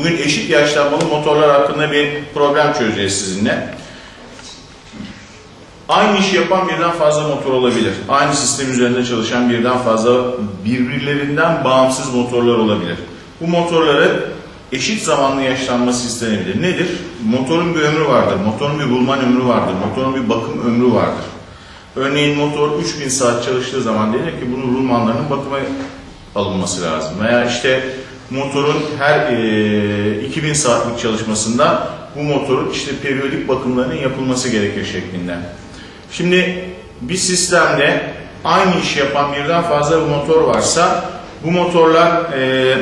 Bugün eşit yaşlanmalı motorlar hakkında bir problem çözeceğiz sizinle. Aynı işi yapan birden fazla motor olabilir. Aynı sistem üzerinde çalışan birden fazla birbirlerinden bağımsız motorlar olabilir. Bu motorları eşit zamanlı yaşlanması istenebilir. Nedir? Motorun bir ömrü vardır, motorun bir bulman ömrü vardır, motorun bir bakım ömrü vardır. Örneğin motor 3000 saat çalıştığı zaman denir ki bunun rulmanlarının bakıma alınması lazım. Veya işte motorun her e, 2000 saatlik çalışmasında bu motorun işte periyodik bakımlarının yapılması gerekir şeklinde. Şimdi bir sistemde aynı işi yapan birden fazla bir motor varsa bu motorlar e,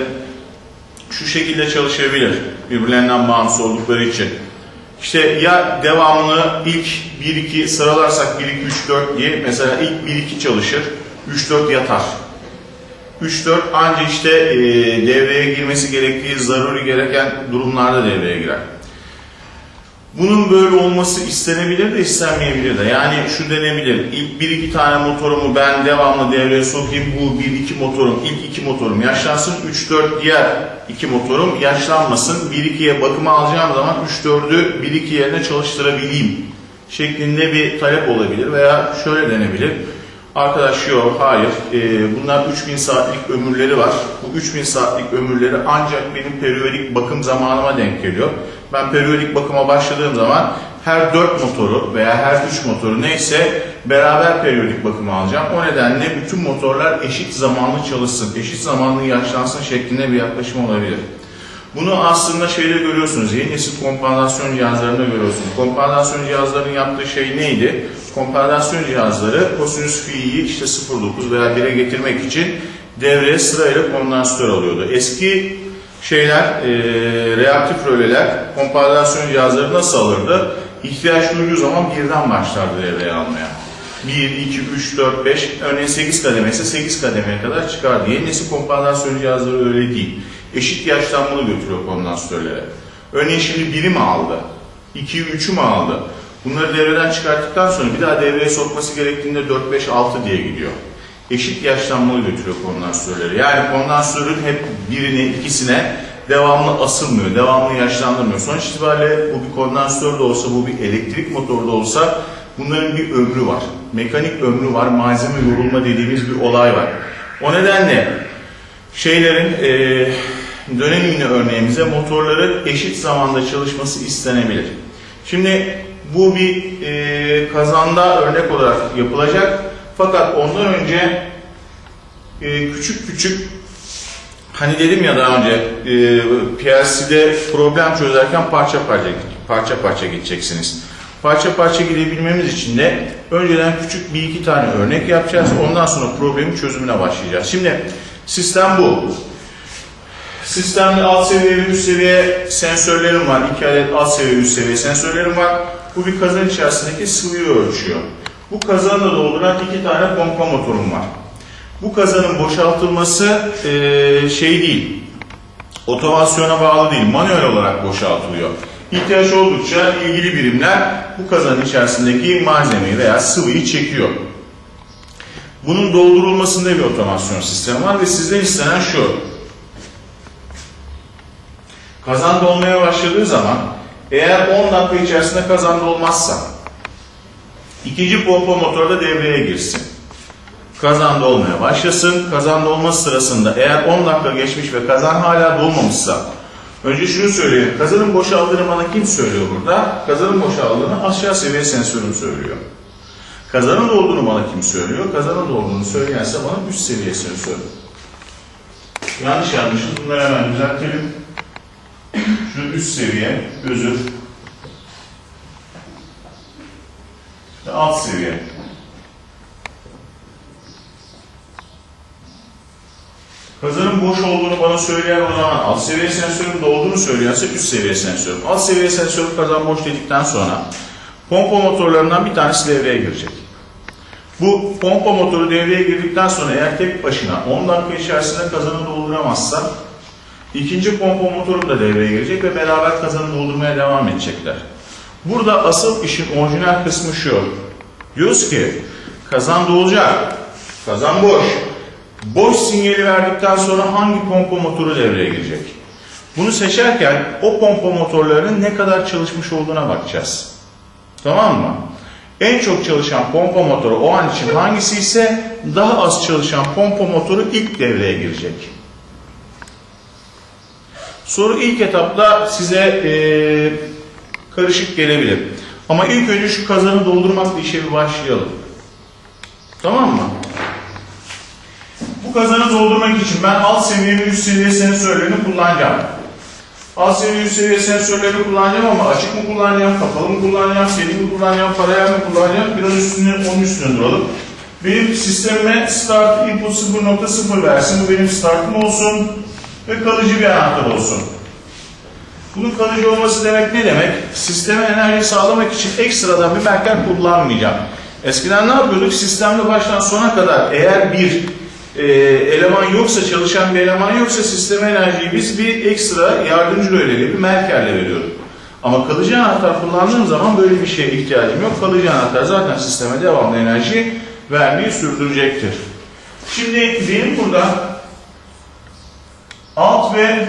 şu şekilde çalışabilir birbirlerinden bağımsız oldukları için. İşte ya devamını ilk 1-2 sıralarsak 1-2-3-4 diye mesela ilk 1-2 çalışır, 3-4 yatar. 3-4 anca işte e, devreye girmesi gerektiği zaruri gereken durumlarda devreye girer. Bunun böyle olması istenebilir de istenmeyebilir de. Yani şu denebilir. İlk bir iki tane motorumu ben devamlı devreye sokayım. Bu bir iki motorum, ilk iki motorum yaşlansın. 3-4 diğer iki motorum yaşlanmasın. 1-2'ye bakıma alacağım zaman 3-4'ü 1-2 yerine çalıştırabileyim. Şeklinde bir talep olabilir. Veya şöyle denebilir. Arkadaş yok, hayır. Ee, bunlar 3000 saatlik ömürleri var. Bu 3000 saatlik ömürleri ancak benim periyodik bakım zamanıma denk geliyor. Ben periyodik bakıma başladığım zaman her 4 motoru veya her 3 motoru neyse beraber periyodik bakıma alacağım. O nedenle bütün motorlar eşit zamanlı çalışsın, eşit zamanlı yaşlansın şeklinde bir yaklaşım olabilir. Bunu aslında şeyde görüyorsunuz, yeni nesil kompansasyon cihazlarında görüyorsunuz. Kompansasyon cihazlarının yaptığı şey neydi? Kompansasyon cihazları kosinüs fi'yi işte 0.9 veya 1'e getirmek için devreye sırayla kondansatör alıyordu. Eski şeyler, e, reaktif röleler kompansasyon cihazları nasıl alırdı? İhtiyaç duyduğu zaman birden başlardı devreye almaya. 1, 2, 3, 4, 5, örneğin 8 kademe ise 8 kademeye kadar çıkardı. Yeni nesil kompansasyon cihazları öyle değil. Eşit yaşlanmalı götürüyor kondansatörlere. Örneğin şimdi biri mi aldı? 2'yi 3'ü mü aldı? Bunları devreden çıkarttıktan sonra bir daha devreye sokması gerektiğinde 4, 5, 6 diye gidiyor. Eşit yaşlanmalı götürüyor kondansatörleri. Yani kondansatörün hep birine, ikisine devamlı asılmıyor, devamlı yaşlandırmıyor. Sonuç itibariyle bu bir kondansatör de olsa, bu bir elektrik motoru da olsa bunların bir ömrü var. Mekanik ömrü var, malzeme yorulma dediğimiz bir olay var. O nedenle şeylerin e, dönem örneğimize motorların eşit zamanda çalışması istenebilir. Şimdi bu bir e, kazanda örnek olarak yapılacak. Fakat ondan önce e, küçük küçük hani dedim ya daha önce e, PLC'de problem çözerken parça parça parça parça gideceksiniz. Parça parça gidebilmemiz için de önceden küçük bir iki tane örnek yapacağız. Ondan sonra problemin çözümüne başlayacağız. Şimdi sistem bu. Sistemde alt seviye ve üst seviye sensörlerim var. İki adet alt seviye üst seviye sensörlerim var. Bu bir kazan içerisindeki sıvıyı ölçüyor. Bu kazanı da dolduran iki tane pompa motorum var. Bu kazanın boşaltılması e, şey değil, otomasyona bağlı değil, manuel olarak boşaltılıyor. İhtiyaç oldukça ilgili birimler bu kazanın içerisindeki malzemeyi veya sıvıyı çekiyor. Bunun doldurulmasında bir otomasyon sistemi var ve sizden istenen şu. Kazan dolmaya başladığı zaman eğer 10 dakika içerisinde kazan dolmazsa ikinci pompa motoru da devreye girsin. Kazan dolmaya başlasın. Kazan dolması sırasında eğer 10 dakika geçmiş ve kazan hala dolmamışsa önce şunu söyleyeyim. Kazanın boşaldığını bana kim söylüyor burada? Kazanın boşaldığını aşağı seviye sensörüm söylüyor. Kazanın dolduğunu bana kim söylüyor? Kazanın dolduğunu söyleyense bana üst seviye sensör. Yanlış yanlışız. Bunları hemen düzeltelim. Şu üst seviye, özür. Ve alt seviye. Kazanın boş olduğunu bana söyleyen o zaman alt seviye sensörün dolduğunu söyleyense üst seviye sensörüm. Alt seviye sensörü kazan boş dedikten sonra pompa motorlarından bir tanesi devreye girecek. Bu pompa motoru devreye girdikten sonra eğer tek başına 10 dakika içerisinde kazanı dolduramazsa ikinci pompa motoru da devreye girecek ve beraber kazanı doldurmaya devam edecekler. Burada asıl işin orijinal kısmı şu. Diyoruz ki kazan dolacak, kazan boş. Boş sinyali verdikten sonra hangi pompa motoru devreye girecek? Bunu seçerken o pompa motorlarının ne kadar çalışmış olduğuna bakacağız. Tamam mı? En çok çalışan pompa motoru o an için hangisi ise daha az çalışan pompa motoru ilk devreye girecek. Soru ilk etapta size eee, karışık gelebilir. Ama ilk önce şu kazanı doldurmakla işe bir başlayalım. Tamam mı? Bu kazanı doldurmak için ben alt seviye ve üst seviye sensörlerini kullanacağım. Seviye üst seviye sensörlerini kullanacağım ama açık mı kullanacağım, kapalı mı kullanacağım, seri mi kullanacağım, paralel mi kullanacağım biraz üstüne, onun üstüne duralım. Benim sistemime start input 0.0 versin. Bu benim startım olsun ve kalıcı bir anahtar olsun. Bunun kalıcı olması demek ne demek? Sisteme enerji sağlamak için ekstradan bir merker kullanmayacağım. Eskiden ne yapıyorduk? Sistemde baştan sona kadar eğer bir e, eleman yoksa, çalışan bir eleman yoksa sisteme enerjiyi biz bir ekstra yardımcı röleyle bir merkerle veriyorduk. Ama kalıcı anahtar kullandığım zaman böyle bir şeye ihtiyacım yok. Kalıcı anahtar zaten sisteme devamlı enerji vermeyi sürdürecektir. Şimdi benim burada alt ve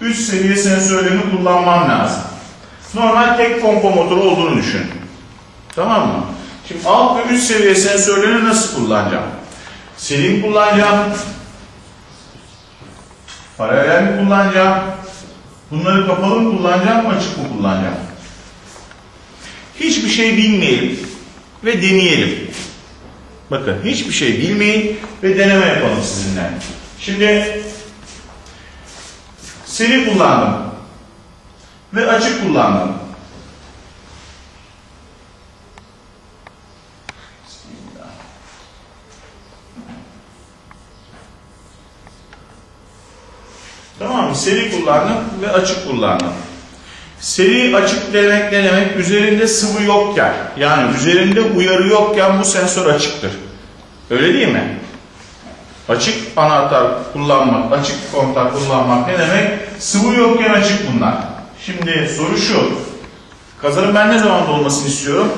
üst seviye sensörlerini kullanmam lazım. Normal tek pompa motoru olduğunu düşün. Tamam mı? Şimdi alt ve üst seviye sensörlerini nasıl kullanacağım? Seri mi kullanacağım? Paralel mi kullanacağım? Bunları kapalı mı kullanacağım, açık mı kullanacağım? Hiçbir şey bilmeyelim ve deneyelim. Bakın hiçbir şey bilmeyin ve deneme yapalım sizinle. Şimdi seri kullandım ve açık kullandım. Seri kullandım ve açık kullandım. Seri açık demek ne demek? Üzerinde sıvı yokken, yani üzerinde uyarı yokken bu sensör açıktır. Öyle değil mi? Açık anahtar kullanmak, açık kontak kullanmak ne demek? Sıvı yokken açık bunlar. Şimdi soru şu. Kazanın ben ne zaman dolmasını istiyorum?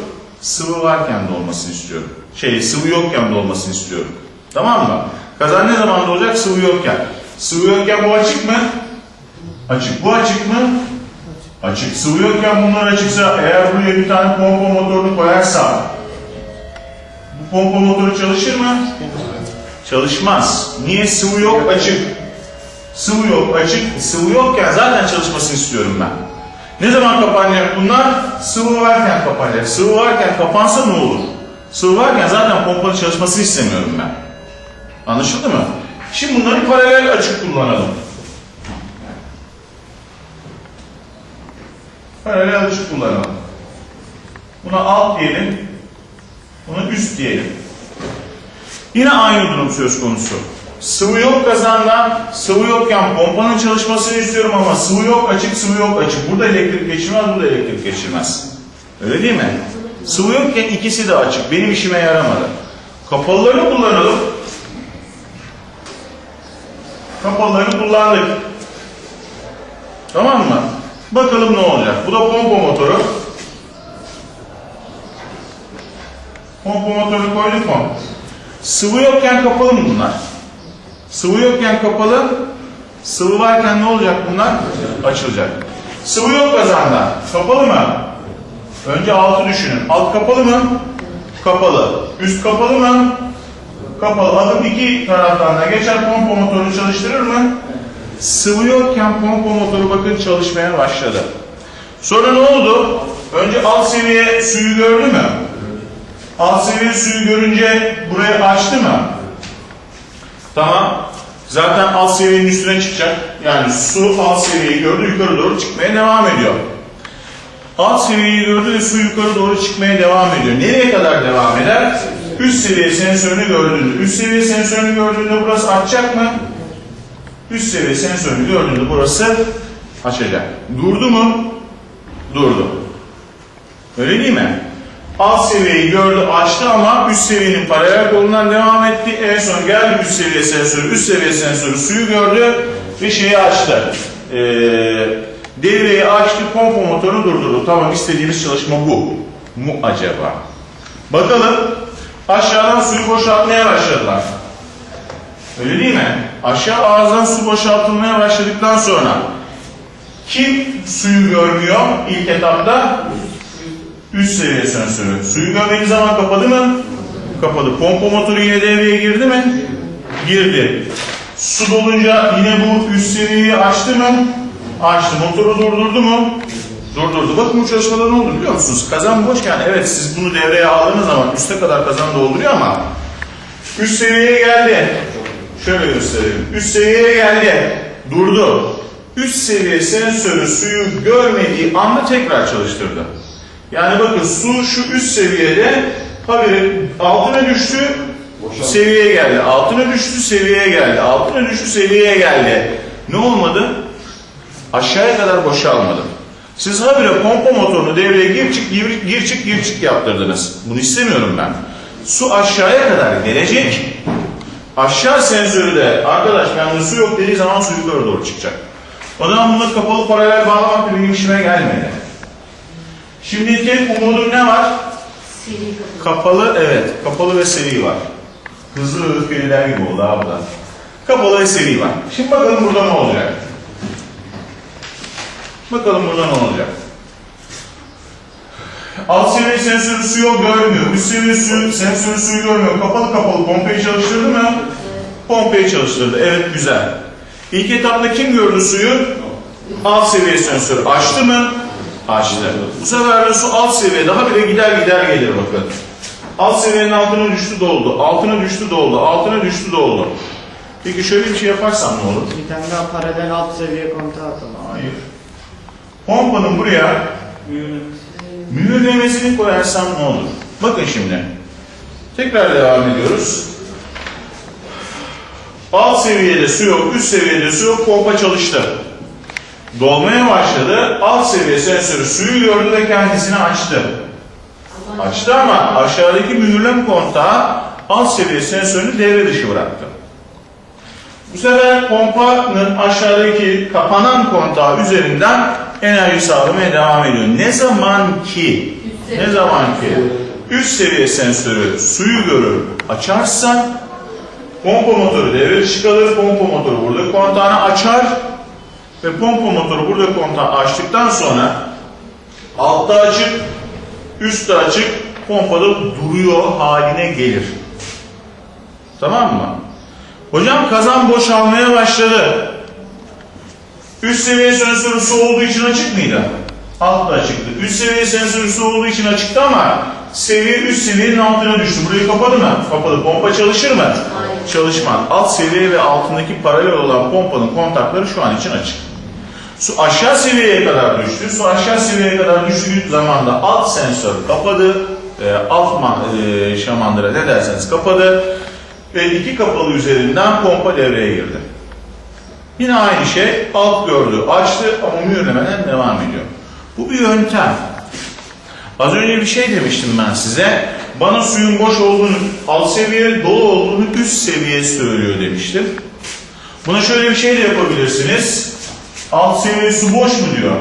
Sıvı varken dolmasını istiyorum. Şey, sıvı yokken dolmasını istiyorum. Tamam mı? Kazan ne zaman dolacak? Sıvı yokken. Sıvı yokken bu açık mı? Açık. Bu açık mı? Açık. Sıvı yokken bunlar açıksa eğer buraya bir tane pompa motorunu koyarsam bu pompa motoru çalışır mı? Çalışmaz. Niye? Sıvı yok, açık. Sıvı yok, açık. Sıvı yokken zaten çalışmasını istiyorum ben. Ne zaman kapanacak bunlar? Sıvı varken kapanacak. Sıvı varken kapansa ne olur? Sıvı varken zaten pompanın çalışmasını istemiyorum ben. Anlaşıldı mı? Şimdi bunları paralel açık kullanalım. Paralel açık kullanalım. Buna alt diyelim. Buna üst diyelim. Yine aynı durum söz konusu. Sıvı yok kazanda, sıvı yokken pompanın çalışmasını istiyorum ama sıvı yok açık, sıvı yok açık. Burada elektrik geçirmez, burada elektrik geçirmez. Öyle değil mi? Sıvı yokken ikisi de açık. Benim işime yaramadı. Kapalılarını kullanalım. Kapalılarını kullandık. Tamam mı? Bakalım ne olacak. Bu da pompa motoru. Pompa motorunu koyduk mu? Sıvı yokken kapalı mı bunlar? Sıvı yokken kapalı, sıvı varken ne olacak bunlar? Açılacak. Sıvı yok kazanda. Kapalı mı? Önce altı düşünün. Alt kapalı mı? Kapalı. Üst kapalı mı? Kapalı. Adım iki taraftan da geçer pompa motorunu çalıştırır mı? Sıvı yokken pompa motoru bakın çalışmaya başladı. Sonra ne oldu? Önce alt seviye suyu gördü mü? Alt seviye suyu görünce burayı açtı mı? Tamam. Zaten alt seviyenin üstüne çıkacak. Yani su alt seviyeyi gördü yukarı doğru çıkmaya devam ediyor. Alt seviyeyi gördü ve su yukarı doğru çıkmaya devam ediyor. Nereye kadar devam eder? Üst seviye sensörünü gördüğünde. Üst seviye sensörünü gördüğünde burası açacak mı? Üst seviye sensörünü gördüğünde burası açacak. Durdu mu? Durdu. Öyle değil mi? Alt seviyeyi gördü, açtı ama üst seviyenin paralel kolundan devam etti. En son geldi üst seviye sensörü, üst seviye sensörü suyu gördü ve şeyi açtı. Ee, devreyi açtı, pompa motoru durdurdu. Tamam istediğimiz çalışma bu. Mu acaba? Bakalım aşağıdan suyu boşaltmaya başladılar. Öyle değil mi? Aşağı ağızdan su boşaltılmaya başladıktan sonra kim suyu görmüyor ilk etapta? Üst seviye sensörü. Suyu görmediği zaman kapadı mı? Kapadı. Pompa motoru yine devreye girdi mi? Girdi. Su dolunca yine bu üst seviyeyi açtı mı? Açtı. Motoru durdurdu mu? Durdurdu. Bakın bu çalışmada ne oldu biliyor musunuz? Kazan boşken evet siz bunu devreye aldığınız zaman üste kadar kazan dolduruyor ama üst seviyeye geldi. Şöyle göstereyim. Üst seviyeye geldi. Durdu. Üst seviye sensörü suyu görmediği anda tekrar çalıştırdı. Yani bakın su şu üst seviyede habire altına düştü, seviyeye geldi. Altına düştü, seviyeye geldi. Altına düştü, seviyeye geldi. Ne olmadı? Aşağıya kadar boşalmadı. Siz habire pompa motorunu devreye gir çık gir, gir çık gir çık yaptırdınız. Bunu istemiyorum ben. Su aşağıya kadar gelecek. Aşağı sensörü de arkadaş bende su yok dediği zaman su yukarı doğru çıkacak. O zaman bunları kapalı paralel bağlamak da benim işime gelmedi. Şimdi tek umudum ne var? Kapalı evet. Kapalı ve seri var. Hızlı ve öfkeliler gibi oldu abi da. Kapalı ve seri var. Şimdi bakalım burada ne olacak? Bakalım burada ne olacak? Alt seviye sensörü suyu görmüyor. Üst seviye suyu, sensörü suyu görmüyor. Kapalı kapalı pompayı çalıştırdı mı? Pompayı çalıştırdı. Evet güzel. İlk etapta kim gördü suyu? Alt seviye sensörü. Açtı mı? Açtı. Bu sefer de su alt seviye daha bile gider gider gelir bakın. Alt seviyenin altına düştü doldu. Altına düştü doldu. Altına düştü doldu. Peki şöyle bir şey yaparsam ne olur? Bir tane daha paralel alt seviye kontağı atalım. Hayır. Pompanın buraya mühürlemesini koyarsam ne olur? Bakın şimdi. Tekrar devam ediyoruz. Alt seviyede su yok, üst seviyede su yok, pompa çalıştı. Dolmaya başladı, alt seviye sensörü suyu gördü ve kendisini açtı. Açtı ama aşağıdaki mühürlem kontağı alt seviye sensörünü devre dışı bıraktı. Bu sefer pompanın aşağıdaki kapanan kontağı üzerinden enerji sağlamaya devam ediyor. Ne zaman ki ne zaman ki üst seviye sensörü suyu görür açarsa pompa motoru devre dışı kalır. Pompa motoru burada kontağını açar ve pompa motoru burada kontağı açtıktan sonra altta açık üstte açık pompada duruyor haline gelir. Tamam mı? Hocam kazan boşalmaya başladı. Üst seviye sensörü su olduğu için açık mıydı? Altta açıktı. Üst seviye sensörü su olduğu için açıktı ama seviye üst seviyenin altına düştü. Burayı kapadı mı? Kapadı. Pompa çalışır mı? Hayır. Çalışmaz. Alt seviye ve altındaki paralel olan pompanın kontakları şu an için açık. Su aşağı seviyeye kadar düştü. Su aşağı seviyeye kadar düştüğü zaman da alt sensör kapadı. E, alt e, şamandıra ne derseniz kapadı. Ve iki kapalı üzerinden pompa devreye girdi. Yine aynı şey alt gördü, açtı ama mühürlemeden devam ediyor. Bu bir yöntem. Az önce bir şey demiştim ben size. Bana suyun boş olduğunu, alt seviye dolu olduğunu üst seviye söylüyor demiştim. Buna şöyle bir şey de yapabilirsiniz. Alt seviye su boş mu diyor.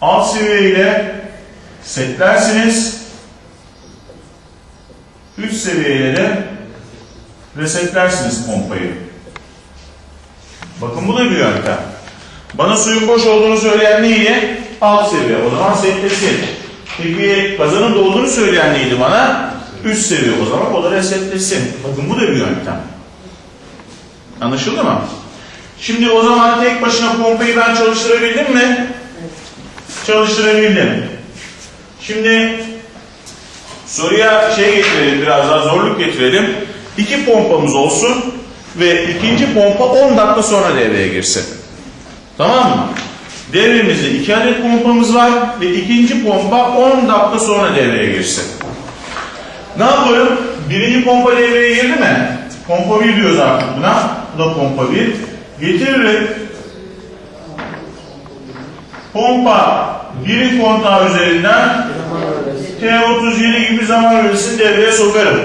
Alt seviye ile setlersiniz. Üst seviyeyle de resetlersiniz pompayı. Bakın bu da bir yöntem. Bana suyun boş olduğunu söyleyen neydi? Alt seviye. O zaman setlesin. Peki kazanın dolduğunu söyleyen neydi bana? Üst seviye. O zaman o da resetlesin. Bakın bu da bir yöntem. Anlaşıldı mı? Şimdi o zaman tek başına pompayı ben çalıştırabildim mi? Çalıştırabildim. Şimdi soruya şey getirelim, biraz daha zorluk getirelim. İki pompamız olsun ve ikinci pompa 10 dakika sonra devreye girsin. Tamam mı? Devremizde iki adet pompamız var ve ikinci pompa 10 dakika sonra devreye girsin. Ne yapalım? Birinci pompa devreye girdi mi? Pompa 1 diyoruz artık buna. Bu da pompa 1. Getiririm. Pompa birin kontağı üzerinden T37 gibi zaman öğresini devreye sokarım.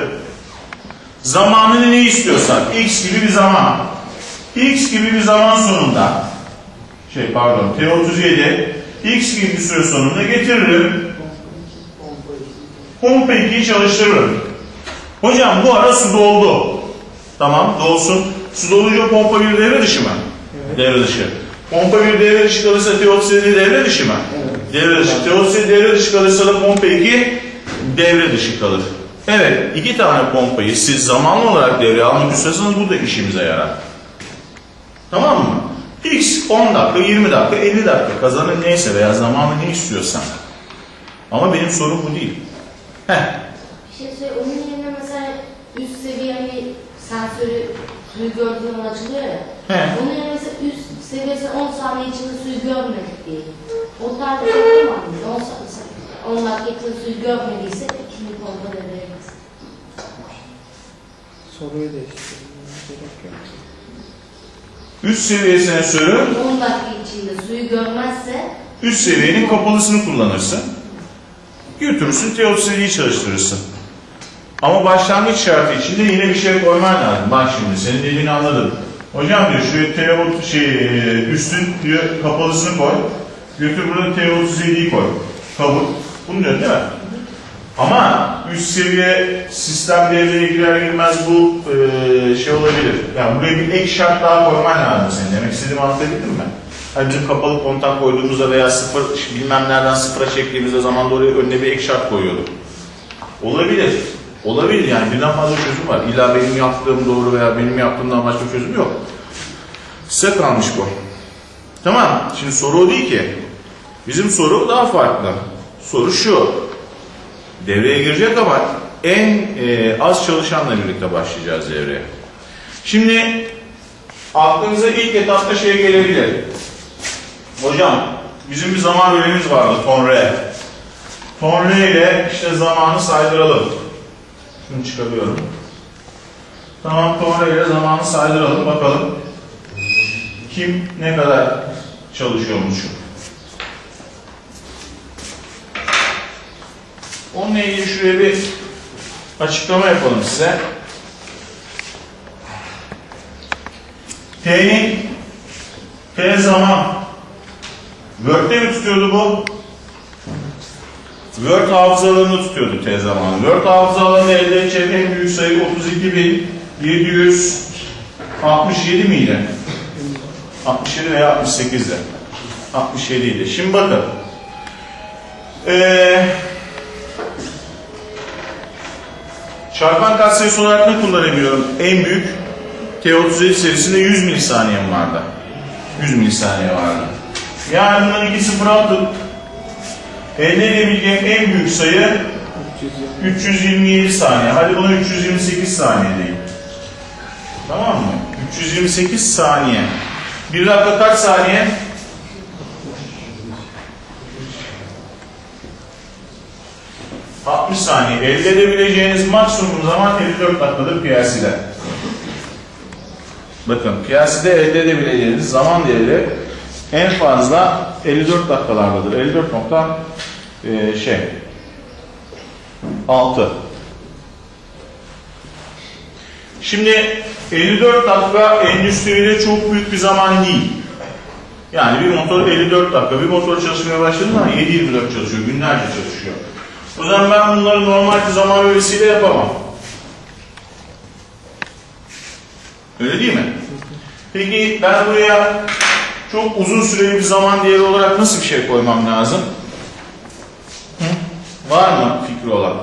Zamanını ne istiyorsak, x gibi bir zaman. x gibi bir zaman sonunda, şey pardon, T37, x gibi bir süre sonunda getiririm. Pompa 2'yi çalıştırırım. Hocam bu ara su doldu. Tamam dolsun. Su dolunca pompa bir devre dışı mı? Evet. Devre dışı. Pompa bir devre dışı kalırsa T37 devre dışı mı? Evet. Devre dışı. T37 devre dışı kalırsa da pompa 2 devre dışı kalır. Evet, iki tane pompayı siz zamanlı olarak devreye almak istiyorsanız bu da işimize yarar. Tamam mı? X 10 dakika, 20 dakika, 50 dakika kazanın neyse veya zamanı ne istiyorsan. Ama benim sorum bu değil. Heh, Bir şey söyle, onun yerine mesela üst seviye hani sensörü suyu gördüğün zaman açılıyor ya. He. Onun yerine mesela üst seviyesi 10 saniye içinde suyu görmedik diye. O tarz bir şey var mı? 10 saniye, 10 dakika içinde suyu görmediyse ikinci pompa devreye. Soruyu değiştirmeye gerek yok. üst seviye sensörü 10 dakika içinde suyu görmezse üst seviyenin kapalısını kullanırsın. Götürürsün T37'yi çalıştırırsın. Ama başlangıç şartı içinde yine bir şey koyman lazım. Bak şimdi senin dediğini anladım. Hocam diyor şuraya T30 şey üstün diyor kapalısını koy. Götür burada T37'yi koy. Kabul. Bunu diyorsun değil mi? Ama üst seviye sistem devreye girer girmez bu e, şey olabilir. Yani buraya bir ek şart daha koyman lazım senin. Demek istediğimi anlatabildim mi? Hani bizim kapalı kontak koyduğumuzda veya sıfır bilmem nereden sıfıra çektiğimizde zaman oraya önüne bir ek şart koyuyorduk. Olabilir. Olabilir yani birden fazla çözüm var. İlla benim yaptığım doğru veya benim yaptığımdan başka çözüm yok. Size kalmış bu. Tamam. Şimdi soru o değil ki. Bizim soru daha farklı. Soru şu. Devreye girecek ama en e, az çalışanla birlikte başlayacağız devreye. Şimdi aklınıza ilk etapta şey gelebilir. Hocam bizim bir zaman bölümümüz vardı. Ton R ile işte zamanı saydıralım. Şunu çıkarıyorum. Tamam ton R ile zamanı saydıralım bakalım. Kim ne kadar çalışıyormuş. Onunla ilgili şuraya bir açıklama yapalım size. T'nin T zaman Word'de mi tutuyordu bu? Word hafızalarını tutuyordu T zamanı. Word hafızalarını elde edecek en büyük sayı 32.767 miydi? 67 veya 68'de. 67 idi. Şimdi bakın. Ee, çarpan katsayısı olarak ne kullanabiliyorum? En büyük T37 serisinde 100 milisaniyem vardı. 100 milisaniye vardı. Yani bundan 2 sıfır aldım. Elde edebileceğim en büyük sayı 320. 327 saniye. Hadi buna 328 saniye deyin. Tamam mı? 328 saniye. Bir dakika kaç saniye? ...60 saniye. Elde edebileceğiniz maksimum zaman 54 dakikadır PLC'de. Bakın PLC'de elde edebileceğiniz zaman değeri en fazla 54 dakikalardadır. 54 nokta e, şey 6. Şimdi 54 dakika endüstride çok büyük bir zaman değil. Yani bir motor 54 dakika, bir motor çalışmaya başladığı zaman 7-24 çalışıyor, günlerce çalışıyor. O zaman ben bunları normal bir zaman bölgesiyle yapamam. Öyle değil mi? Peki ben buraya çok uzun süreli bir zaman değeri olarak nasıl bir şey koymam lazım? Hı? Var mı fikri olan?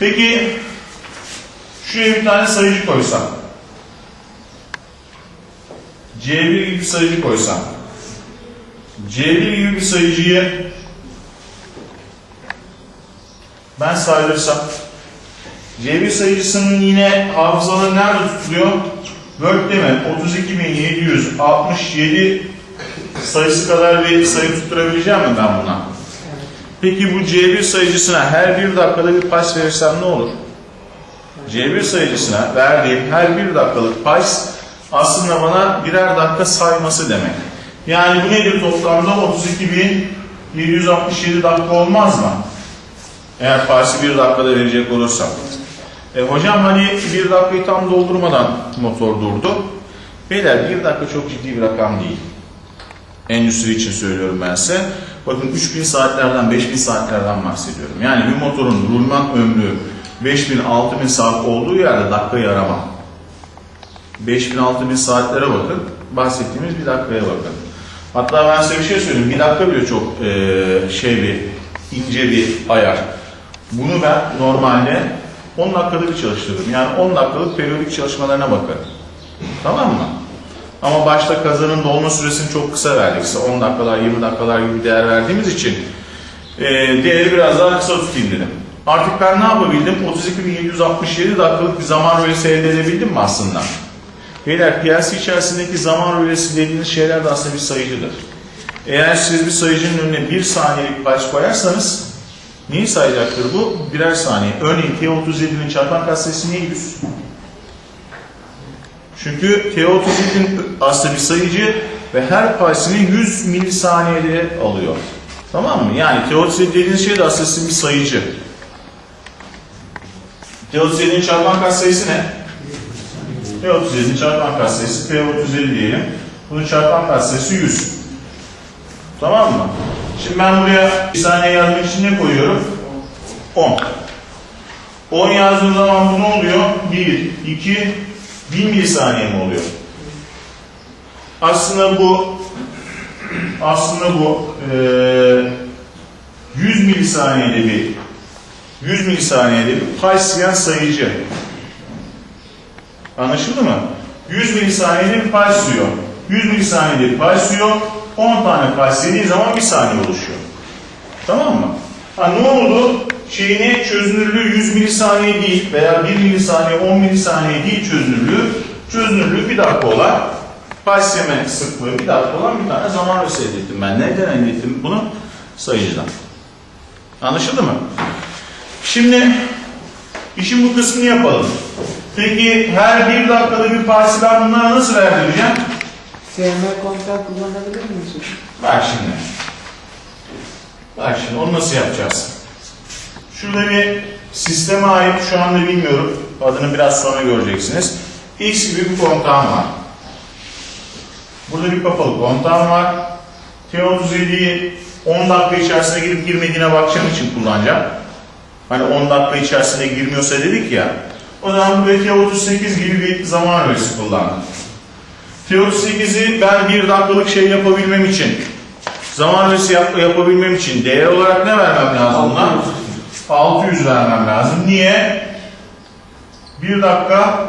Peki şuraya bir tane sayıcı koysam. C1 gibi bir sayıcı koysam. C1 gibi bir sayıcıyı ben saydırsam C1 sayıcısının yine hafızaları nerede tutuluyor? Word'de mi? 32.767 sayısı kadar bir sayı tutturabileceğim mi ben buna? Peki bu C1 sayıcısına her bir dakikada bir pas verirsem ne olur? C1 sayıcısına verdiğim her bir dakikalık pas aslında bana birer dakika sayması demek. Yani bu nedir toplamda 32.767 dakika olmaz mı? Eğer pası bir dakikada verecek olursam. E, hocam hani bir dakikayı tam doldurmadan motor durdu. Beyler bir dakika çok ciddi bir rakam değil. Endüstri için söylüyorum ben size. Bakın 3000 saatlerden 5000 saatlerden bahsediyorum. Yani bir motorun rulman ömrü 5000 6000 saat olduğu yerde dakikayı arama. 5000 6000 saatlere bakın. Bahsettiğimiz bir dakikaya bakın. Hatta ben size bir şey söyleyeyim. Bir dakika bile çok eee, şey bir ince bir ayar. Bunu ben normalde 10 dakikada bir çalıştırırım. Yani 10 dakikalık periyodik çalışmalarına bakarım. Tamam mı? Ama başta kazanın dolma süresini çok kısa verdik. Size 10 dakikalar, 20 dakikalar gibi değer verdiğimiz için e, değeri biraz daha kısa tutayım dedim. Artık ben ne yapabildim? 32.767 dakikalık bir zaman rölesi elde edebildim mi aslında? Beyler PLC içerisindeki zaman rölesi dediğiniz şeyler de aslında bir sayıcıdır. Eğer siz bir sayıcının önüne bir saniyelik baş koyarsanız neyi sayacaktır bu? Birer saniye. Örneğin T37'nin çarpan katsayısı niye 100? Çünkü T37'nin aslında bir sayıcı ve her paysini 100 milisaniyede alıyor. Tamam mı? Yani T37 dediğiniz şey de aslında bir sayıcı. T37'nin çarpan katsayısı ne? T37'nin çarpan katsayısı T37 diyelim. Bunun çarpan katsayısı 100. Tamam mı? Şimdi ben buraya bir saniye yazmak için ne koyuyorum? 10. 10 yazdığım zaman bu ne oluyor? 1, 2, 1000 milisaniye mi oluyor? Aslında bu aslında bu eee 100 milisaniyede bir 100 milisaniyede bir Paysiyen sayıcı. Anlaşıldı mı? 100 milisaniyede bir pay suyor. 100 milisaniyede pay suyor. 10 tane pay sildiği zaman bir saniye oluşuyor. Tamam mı? Ha ne oldu? Şeyini çözünürlüğü 100 milisaniye değil veya 1 milisaniye 10 milisaniye değil çözünürlüğü. Çözünürlüğü bir dakika olan payseme sıklığı bir dakika olan bir tane zaman röse elde ettim ben. Nereden elde ettim bunu? Sayıcıdan. Anlaşıldı mı? Şimdi işin bu kısmını yapalım. Peki her bir dakikada bir parsi ben bunlara nasıl verdireceğim? SM kontak kullanabilir misin? Bak şimdi. Bak şimdi onu nasıl yapacağız? Şurada bir sisteme ait şu anda bilmiyorum. Adını biraz sonra göreceksiniz. X gibi bir kontağım var. Burada bir kapalı kontağım var. T37'yi 10 dakika içerisinde girip girmediğine bakacağım için kullanacağım. Hani 10 dakika içerisinde girmiyorsa dedik ya. Zaman buraya T38 gibi bir zaman öğesi kullandım. T38'i ben bir dakikalık şey yapabilmem için, zaman öğesi yap- yapabilmem için değer olarak ne vermem lazım buna? 600 vermem lazım. Niye? 1 dakika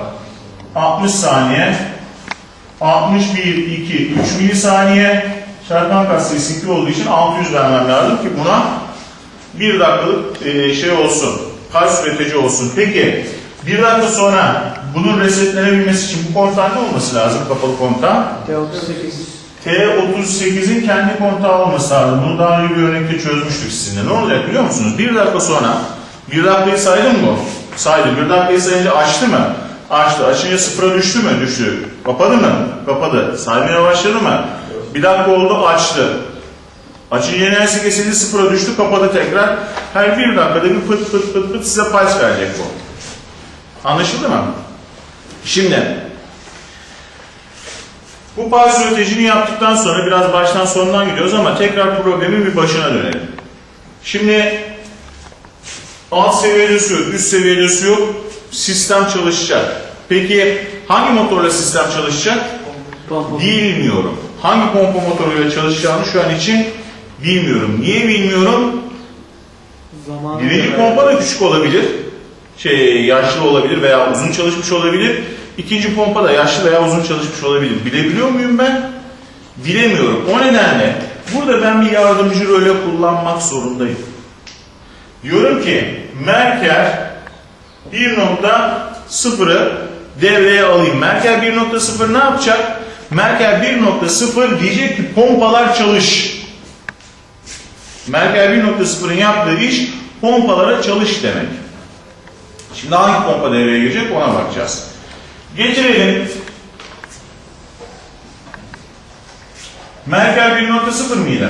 60 saniye 61, 2, 3 milisaniye çarpan katsayısı 2 olduğu için 600 vermem lazım ki buna 1 dakikalık e, şey olsun. Kaç üretici olsun. Peki 1 dakika sonra bunun resetlenebilmesi için bu kontağın ne olması lazım kapalı kontağın? T38. T38'in kendi kontağı olması lazım. Bunu daha önce bir örnekte çözmüştük sizinle. Ne olacak biliyor musunuz? Bir dakika sonra, bir dakikayı saydım mı? Saydı. Bir dakikayı sayınca açtı mı? Açtı. Açınca sıfıra düştü mü? Düştü. Kapadı mı? Kapadı. Saymaya başladı mı? Bir dakika oldu açtı. Açınca enerjisi kesildi sıfıra düştü kapadı tekrar. Her bir dakikada bir pıt pıt pıt pıt size pulse verecek bu. Anlaşıldı mı? Şimdi bu pulse üreticini yaptıktan sonra biraz baştan sondan gidiyoruz ama tekrar problemin bir başına dönelim. Şimdi alt seviyede su yok, üst seviyede su yok. Sistem çalışacak. Peki hangi motorla sistem çalışacak? Pompa. Bilmiyorum. Hangi pompa motoruyla çalışacağını şu an için bilmiyorum. Niye bilmiyorum? Zamanı Birinci pompa da küçük olabilir. Şey, yaşlı olabilir veya uzun çalışmış olabilir. İkinci pompa da yaşlı veya uzun çalışmış olabilir. Bilebiliyor muyum ben? Bilemiyorum. O nedenle burada ben bir yardımcı role kullanmak zorundayım. Diyorum ki Merker 1.0'ı devreye alayım. Merker 1.0 ne yapacak? Merker 1.0 diyecek ki pompalar çalış. Merkel 1.0'ın yaptığı iş pompalara çalış demek. Şimdi hangi pompa devreye girecek ona bakacağız. Getirelim. Merkel 1.0 mıydı?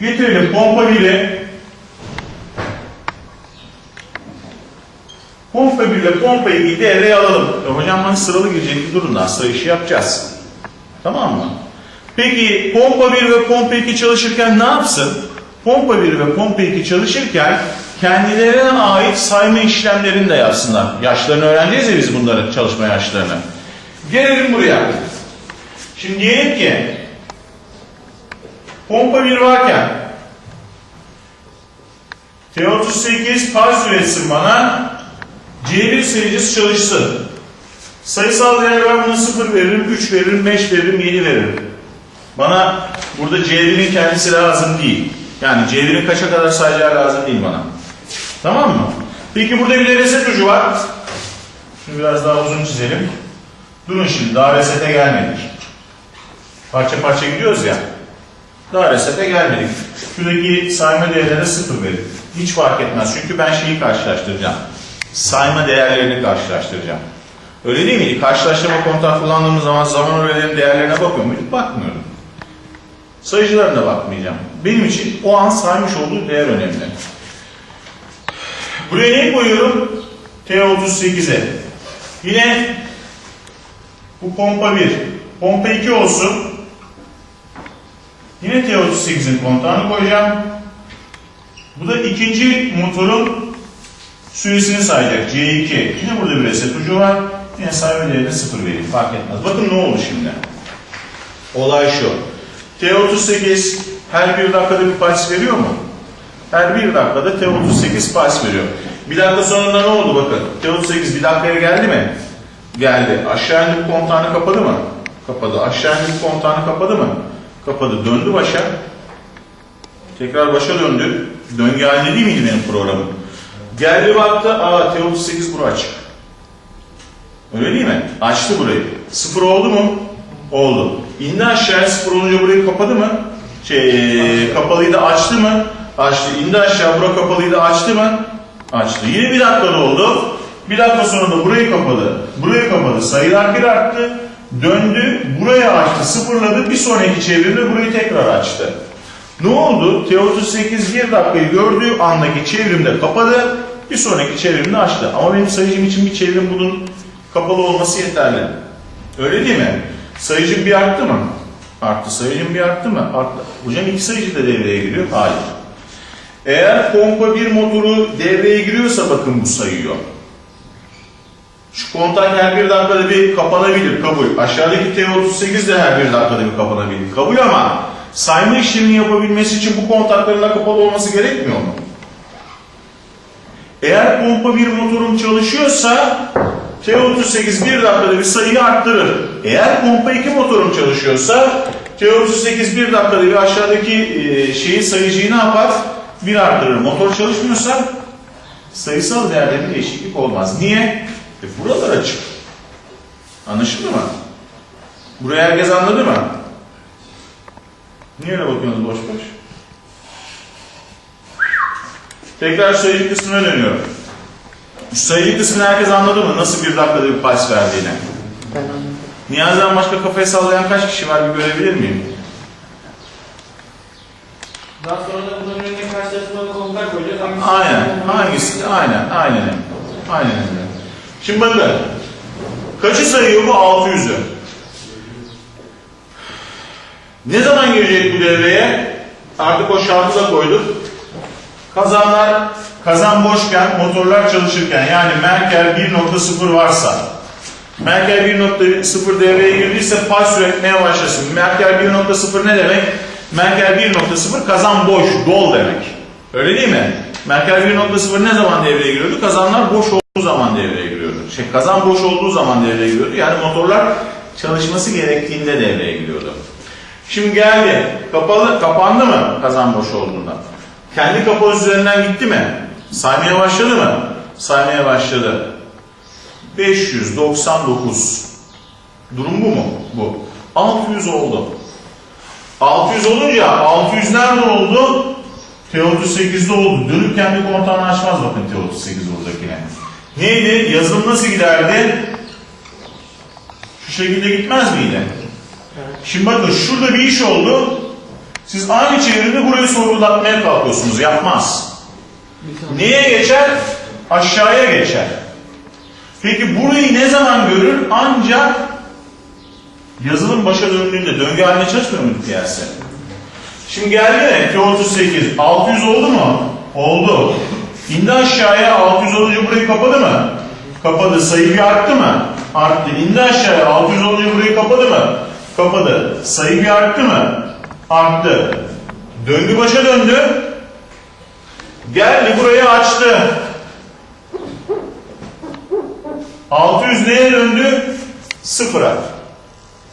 Getirelim pompa 1'i. Pompa 1 ile pompa 2'yi devreye alalım. Ya hocam ben sıralı girecek bir durumda sıra işi yapacağız. Tamam mı? Peki pompa 1 ve pompa 2 çalışırken ne yapsın? Pompa 1 ve pompa 2 çalışırken kendilerine ait sayma işlemlerini de yapsınlar. Yaşlarını öğreneceğiz ya biz bunların çalışma yaşlarını. Gelelim buraya. Şimdi diyelim ki pompa 1 varken T38 pars üretsin bana C1 sayıcısı çalışsın. Sayısal değer ben buna 0 veririm, 3 veririm, 5 veririm, 7 veririm. Bana burada C1'in kendisi lazım değil. Yani C1'in kaça kadar sayacağı lazım değil bana. Tamam mı? Peki burada bir de reset ucu var. Şunu biraz daha uzun çizelim. Durun şimdi daha resete gelmedik. Parça parça gidiyoruz ya. Daha resete gelmedik. Şuradaki sayma değerlerine sıfır verin. Hiç fark etmez. Çünkü ben şeyi karşılaştıracağım. Sayma değerlerini karşılaştıracağım. Öyle değil miydi? Karşılaştırma kontağı kullandığımız zaman zaman öğelerinin değerlerine bakıyor muyduk? Bakmıyordum. Sayıcılarına bakmayacağım. Benim için o an saymış olduğu değer önemli. Buraya neyi koyuyorum? T38'e. Yine bu pompa 1. Pompa 2 olsun. Yine T38'in kontağını koyacağım. Bu da ikinci motorun süresini sayacak. C2. Yine burada bir reset ucu var. Yine sayma değerine 0 vereyim. Fark etmez. Bakın ne oldu şimdi. Olay şu. T38 her bir dakikada bir pulse veriyor mu? Her bir dakikada T38 pulse veriyor. Bir dakika sonunda ne oldu bakın. T38 bir dakikaya geldi mi? Geldi. Aşağı indik kontağını kapadı mı? Kapadı. Aşağı indik kontağını kapadı mı? Kapadı. Döndü başa. Tekrar başa döndü. Döngü halinde değil miydi benim programım? Geldi baktı. Aa T38 bura açık. Öyle değil mi? Açtı burayı. Sıfır oldu mu? Oldu. İndi aşağıya sıfır olunca burayı kapadı mı? Şey, kapalıydı açtı mı? Açtı. İndi aşağı bura kapalıydı açtı mı? Açtı. Yine bir dakikada oldu. Bir dakika sonra da burayı kapadı. Burayı kapadı. Sayılar bir arttı. Döndü. Buraya açtı. Sıfırladı. Bir sonraki çevirde burayı tekrar açtı. Ne oldu? T38 bir dakikayı gördüğü andaki çevrimde kapadı. Bir sonraki çevrimde açtı. Ama benim sayıcım için bir çevrim bunun kapalı olması yeterli. Öyle değil mi? Sayıcım bir arttı mı? Arttı. Sayıcım bir arttı mı? Arttı. Hocam iki sayıcı da devreye giriyor. Hayır. Eğer pompa bir motoru devreye giriyorsa bakın bu sayıyor. Şu kontak her bir dakikada bir kapanabilir. Kabul. Aşağıdaki T38 de her bir dakikada bir kapanabilir. Kabul ama sayma işlemini yapabilmesi için bu kontakların da kapalı olması gerekmiyor mu? Eğer pompa bir motorum çalışıyorsa T38 bir dakikada bir sayıyı arttırır. Eğer pompa 2 motorum çalışıyorsa T38 bir dakikada bir aşağıdaki e, şeyi sayıcıyı ne yapar? Bir arttırır. Motor çalışmıyorsa sayısal değerlerinde değişiklik olmaz. Niye? E buralar açık. Anlaşıldı mı? Buraya herkes anladı mı? Niye öyle bakıyorsunuz boş boş? Tekrar sayıcı kısmına dönüyorum. Sayıcı kısmını herkes anladı mı? Nasıl bir dakikada bir pulse verdiğini? Niyazi'den başka kafayı sallayan kaç kişi var bir görebilir miyim? Daha sonra da bunların önüne karşılaştırmalı kontak koyacağız. Hangisi- Aynen. Hangisi? Aynen. Aynen. Aynen öyle. Şimdi bakın. Kaçı sayıyor bu? 600'ü. Ne zaman girecek bu devreye? Artık o şartı da koyduk. Kazanlar, kazan boşken, motorlar çalışırken yani Merkel 1.0 varsa Merkel 1.0 devreye girdiyse pulse üretmeye başlasın. Merkel 1.0 ne demek? Merkel 1.0 kazan boş, dol demek. Öyle değil mi? Merkel 1.0 ne zaman devreye giriyordu? Kazanlar boş olduğu zaman devreye giriyordu. Şey, kazan boş olduğu zaman devreye giriyordu. Yani motorlar çalışması gerektiğinde devreye giriyordu. Şimdi geldi. Kapalı, kapandı mı kazan boş olduğunda? Kendi kapalı üzerinden gitti mi? Saymaya başladı mı? Saymaya başladı. 599. Durum bu mu? Bu. 600 oldu. 600 olunca 600 nerede oldu? T38'de oldu. Dönüp kendi kontağını açmaz bakın T38 buradakine. Neydi? Yazılım nasıl giderdi? Şu şekilde gitmez miydi? Şimdi bakın şurada bir iş oldu. Siz aynı çevrede burayı sorgulatmaya kalkıyorsunuz. Yapmaz. Neye geçer? Aşağıya geçer. Peki burayı ne zaman görür? Ancak yazılım başa döndüğünde döngü haline çalışmıyor muydu piyasa? Şimdi geldi T38. 600 oldu mu? Oldu. İndi aşağıya 600 olunca burayı kapadı mı? Kapadı. Sayı bir arttı mı? Arttı. İndi aşağıya 600 olunca burayı kapadı mı? Kapadı. Sayı bir arttı mı? Arttı. Döngü başa döndü. Geldi burayı açtı. 600 neye döndü? Sıfıra.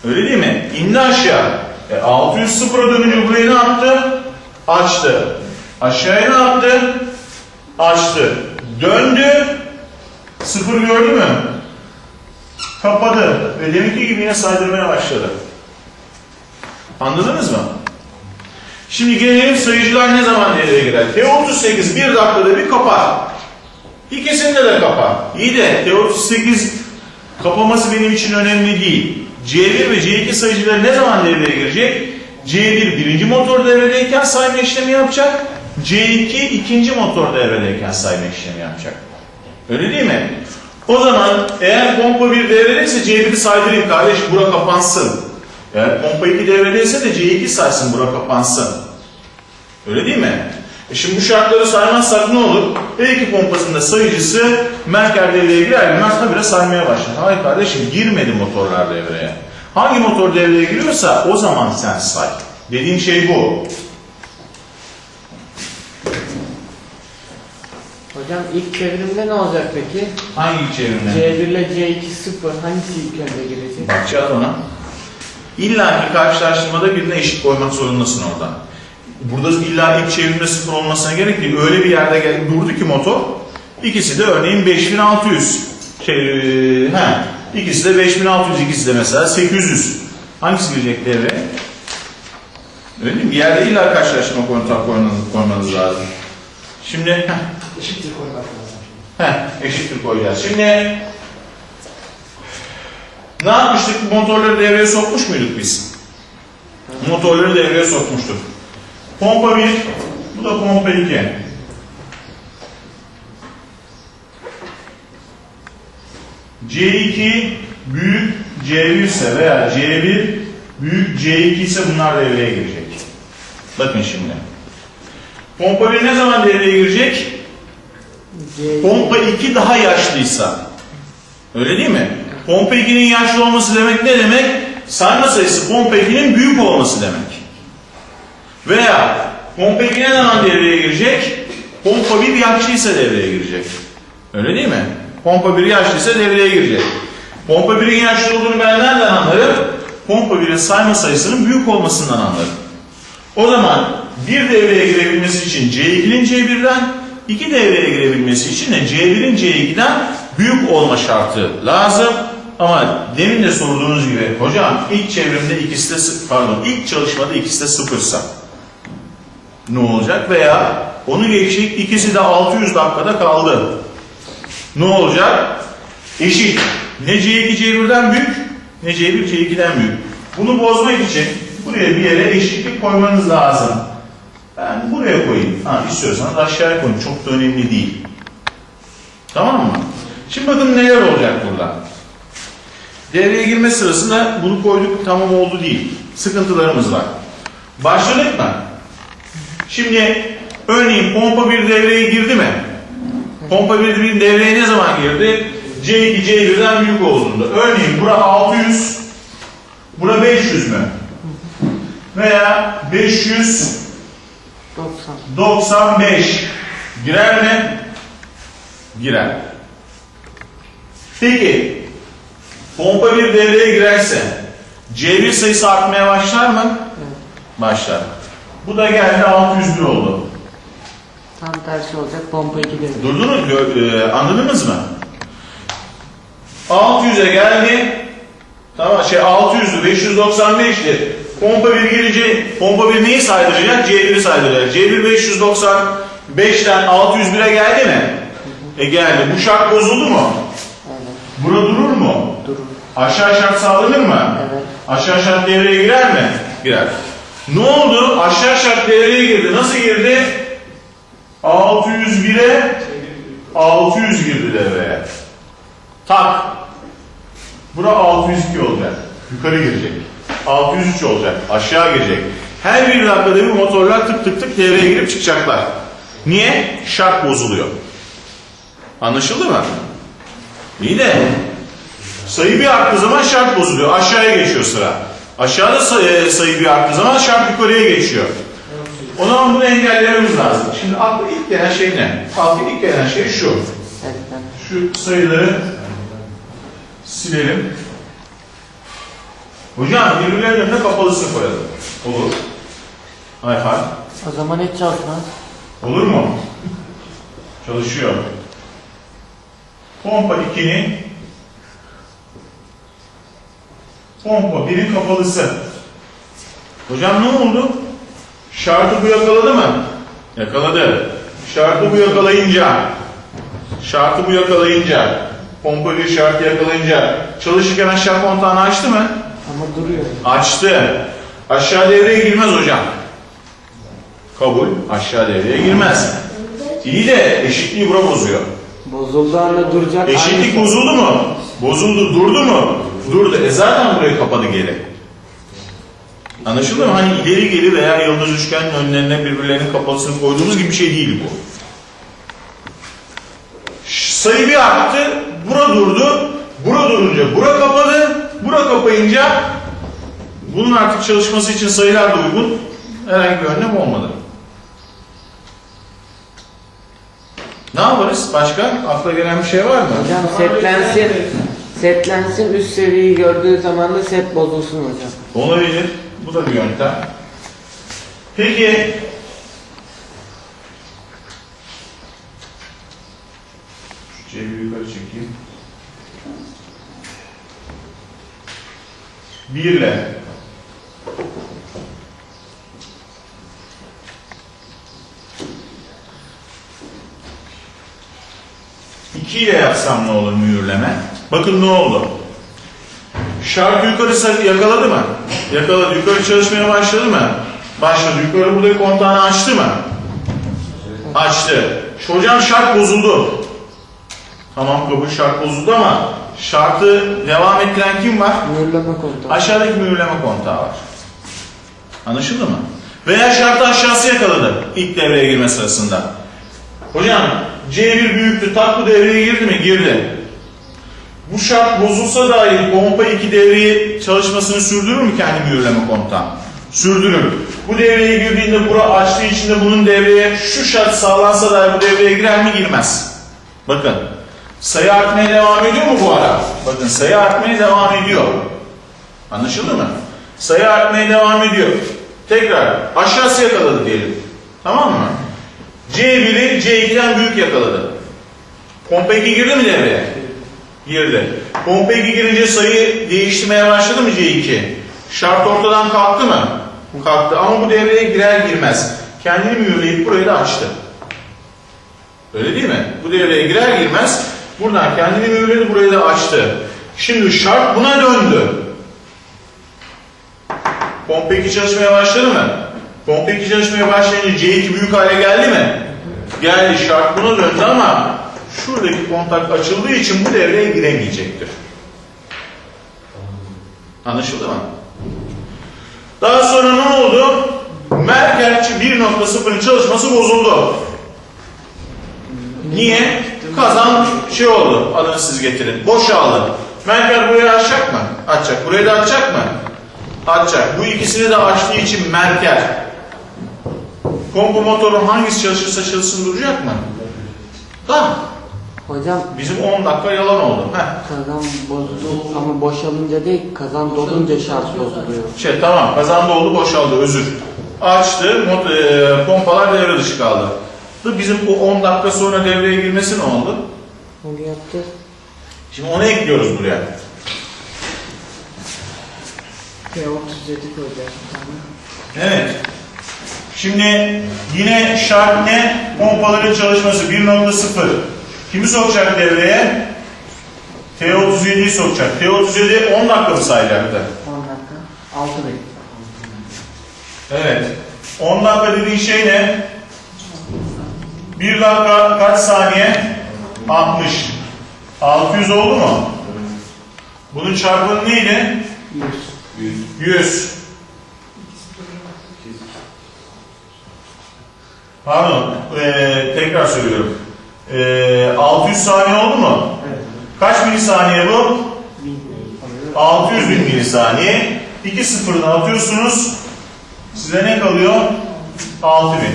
Öyle değil mi? İndi aşağı. E, 600 sıfıra dönünce burayı ne yaptı? Açtı. Aşağıya ne yaptı? Açtı. Döndü. Sıfır gördü mü? Kapadı. Ve deminki gibi yine saydırmaya başladı. Anladınız mı? Şimdi gelelim sayıcılar ne zaman devreye girer? T38 bir dakikada bir kapar. İkisinde de kapar. İyi de T38 kapaması benim için önemli değil. C1 ve C2 sayıcıları ne zaman devreye girecek? C1 birinci motor devredeyken sayma işlemi yapacak. C2 ikinci motor devredeyken sayma işlemi yapacak. Öyle değil mi? O zaman eğer pompa 1 devredeyse C1'i saydırayım kardeş bura kapansın. Eğer pompa 2 devredeyse de C2 saysın bura kapansın. Öyle değil mi? E şimdi bu şartları saymazsak ne olur? E2 pompasında sayıcısı Merker devreye girer girmez habire saymaya başlar. Hayır kardeşim girmedi motorlar devreye. Hangi motor devreye giriyorsa o zaman sen say. Dediğim şey bu. Hocam ilk çevrimde ne olacak peki? Hangi çevirme? C1 ile C2 sıfır. Hangisi ilk önce girecek? Bakacağız ona. İlla ki karşılaştırmada birine eşit koymak zorundasın orada. Burada illa ilk çevirme sıfır olmasına gerek değil. Öyle bir yerde gel, durdu ki motor. İkisi de örneğin 5600. Şey, e, he, ikisi de 5600, ikisi de mesela 800. Hangisi girecek devreye? Öyle değil mi? Bir yerde illa karşılaştırma kontak koymanız, koymanız lazım. Şimdi heh, Eşittir koymak lazım. Heh, eşittir koyacağız. Şimdi ne yapmıştık? Motorları devreye sokmuş muyduk biz? Motorları devreye sokmuştuk. Pompa 1, bu da pompa 2. C2 büyük C1 ise veya C1 büyük C2 ise bunlar devreye girecek. Bakın şimdi. Pompa 1 ne zaman devreye girecek? C2 Pompa 2 daha yaşlıysa. Öyle değil mi? Pompa 2'nin yaşlı olması demek ne demek? Sayma sayısı pompa 2'nin büyük olması demek. Veya pompa 2 ne zaman devreye girecek? Pompa 1 yaşlıysa devreye girecek. Öyle değil mi? Pompa 1 yaşlıysa devreye girecek. Pompa 1'in yaşlı olduğunu ben nereden anlarım? Pompa 1'in sayma sayısının büyük olmasından anlarım. O zaman bir devreye girebilmesi için C2'nin C1'den, iki devreye girebilmesi için de C1'in C2'den büyük olma şartı lazım. Ama demin de sorduğunuz gibi hocam ilk çevrimde ikisi de pardon ilk çalışmada ikisi de sıfırsa ne olacak? Veya onu geçtik ikisi de 600 dakikada kaldı. Ne olacak? Eşit. Ne C2 C1'den büyük ne C1 C2'den büyük. Bunu bozmak için buraya bir yere eşitlik koymanız lazım. Ben buraya koyayım. Ha, istiyorsanız aşağıya koyun. Çok da önemli değil. Tamam mı? Şimdi bakın neler olacak burada. Devreye girme sırasında bunu koyduk tamam oldu değil. Sıkıntılarımız var. Başladık mı? Şimdi örneğin pompa bir devreye girdi mi? Pompa bir bir devreye ne zaman girdi? C2 C1'den büyük olduğunda. Örneğin bura 600, bura 500 mü? Veya 500 90. 95 girer mi? Girer. Peki pompa bir devreye girerse C1 sayısı artmaya başlar mı? Başlar. Bu da geldi 601 oldu. Tam tersi olacak pompa 2 devre. Durdunuz, e, anladınız mı? 600'e geldi. Tamam şey 600'lü 595'ti. Pompa 1 girince pompa 1 neyi saydıracak? C1'i saydıracak. C1 595'ten 601'e geldi mi? E geldi. Bu şart bozuldu mu? Evet. Bura durur mu? Durur. Aşağı şart sağlanır mı? Evet. Aşağı şart devreye girer mi? Girer. Ne oldu? Aşağı şart devreye girdi. Nasıl girdi? 601'e 600 girdi devreye. Tak. Bura 602 olacak. Yukarı girecek. 603 olacak. Aşağı girecek. Her bir dakikada bir motorlar tık tık tık devreye girip çıkacaklar. Niye? Şart bozuluyor. Anlaşıldı mı? İyi de sayı bir arttığı zaman şart bozuluyor. Aşağıya geçiyor sıra. Aşağıda sayı, sayı bir arttığı zaman şart yukarıya geçiyor. O zaman bunu engellememiz lazım. Şimdi akla ilk gelen şey ne? Akla ilk gelen şey şu. Şu sayıları silelim. Hocam birbirlerinin önüne kapalısını koyalım. Olur. Ayhan. O zaman hiç çalışmaz. Olur mu? Çalışıyor. Pompa 2'nin pompa 1'in kapalısı. Hocam ne oldu? Şartı bu yakaladı mı? Yakaladı. Şartı bu yakalayınca şartı bu yakalayınca pompa 1 şartı yakalayınca çalışırken aşağı kontağını açtı mı? Ama duruyor. Açtı. Aşağı devreye girmez hocam. Kabul. Aşağı devreye girmez. İyi de eşitliği bura bozuyor. Bozulduğu anda duracak. Eşitlik aynı- bozuldu mu? Bozuldu. Durdu mu? Durdu. E zaten burayı kapadı geri. Anlaşıldı mı? Hani ileri geri veya yıldız üçgenin önlerine birbirlerinin kapalısını koyduğumuz gibi bir şey değil bu. Sayı bir arttı. Bura durdu. Bura durunca bura kapadı. Bura kapayınca bunun artık çalışması için sayılar da uygun. Herhangi bir önlem olmadı. Ne yaparız? Başka? Akla gelen bir şey var mı? Hocam setlensin. Setlensin üst seviyeyi gördüğü zaman da set bozulsun hocam. Olabilir. Bu da bir yöntem. Peki şu cebi yukarı çekeyim. Birle İki ile yapsam ne olur mühürleme? Bakın ne oldu? Şarkı yukarı yakaladı mı? Yakaladı. Yukarı çalışmaya başladı mı? Başladı. Yukarı burada kontağını açtı mı? Açtı. Hocam şart bozuldu. Tamam kabul şart bozuldu ama şartı devam ettiren kim var? Mühürleme kontağı. Aşağıdaki mühürleme kontağı var. Anlaşıldı mı? Veya şartı aşağısı yakaladı ilk devreye girme sırasında. Hocam C1 büyüktü, tatlı devreye girdi mi? Girdi. Bu şart bozulsa dahi pompa 2 devreyi çalışmasını sürdürür mü kendi mühürleme kontağı? Sürdürür. Bu devreye girdiğinde bura açtığı için de bunun devreye şu şart sağlansa dahi bu devreye girer mi? Girmez. Bakın. Sayı artmaya devam ediyor mu bu ara? Bakın sayı artmaya devam ediyor. Anlaşıldı mı? Sayı artmaya devam ediyor. Tekrar aşağısı yakaladı diyelim. Tamam mı? C1'i C2'den büyük yakaladı. Pompa 2 girdi mi devreye? Girdi. Pompa 2 girince sayı değiştirmeye başladı mı C2? Şart ortadan kalktı mı? Kalktı ama bu devreye girer girmez. Kendini mühürleyip burayı da açtı. Öyle değil mi? Bu devreye girer girmez buradan kendini mühürledi burayı da açtı. Şimdi şart buna döndü. Pompa 2 çalışmaya başladı mı? Pompa 2 çalışmaya başlayınca C2 büyük hale geldi mi? Geldi şart buna döndü ama şuradaki kontak açıldığı için bu devreye giremeyecektir. Anlaşıldı mı? Daha sonra ne oldu? Merkelçi 1.0'ın çalışması bozuldu. Niye? Kazan şey oldu. Adını siz getirin. Boşaldı. Merkel burayı açacak mı? Açacak. Burayı da açacak mı? Açacak. Bu ikisini de açtığı için Merkel pompa motoru hangisi çalışırsa çalışsın duracak mı? Tamam. Hocam Bizim 10 dakika yalan oldu. Heh. kazan bozuldu ama boşalınca değil kazan dolunca şart bozuluyor. Şey tamam kazan doldu boşaldı özür. Açtı mot- e, pompalar devre dışı kaldı. Bizim bu 10 dakika sonra devreye girmesi ne oldu? Onu yaptı. Şimdi onu ekliyoruz buraya. P37 koyacağız. Evet. Şimdi yine şart ne? Pompaların çalışması 1.0. Kimi sokacak devreye? T37'yi sokacak. T37 10 dakika mı sayacaktı? 10 dakika. 6 dakika. Evet. 10 dakika dediğin şey ne? 1 dakika kaç saniye? 60. 600 oldu mu? Bunun çarpımı neydi? 100. Pardon, eee, tekrar söylüyorum. Eee 600 saniye oldu mu? Evet. Kaç milisaniye bu? 600 bin milisaniye. 2 sıfırını atıyorsunuz. Size ne kalıyor? 6000.